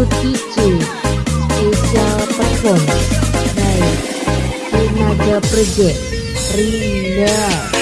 DJ Special Perform by Rinaga Project Rinda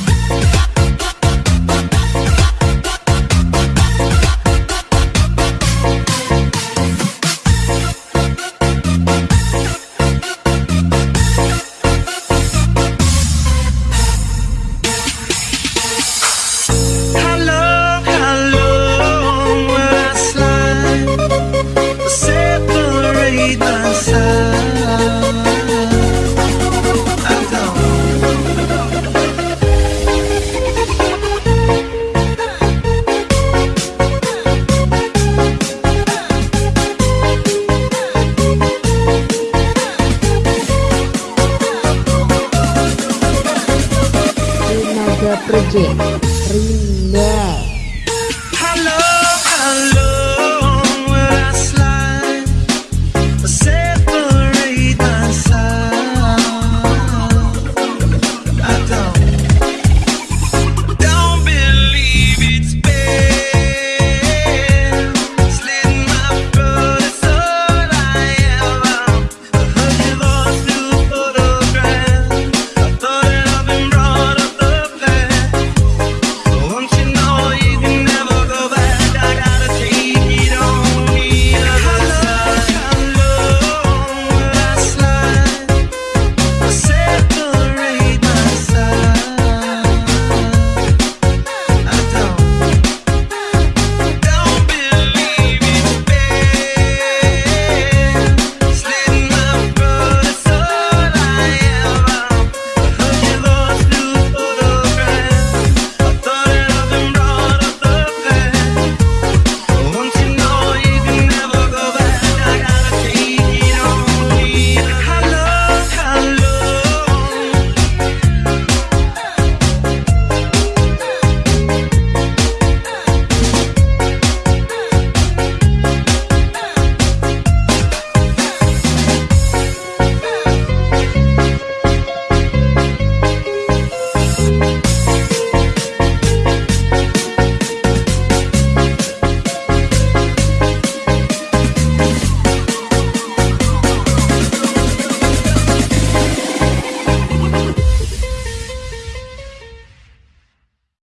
Project Rinda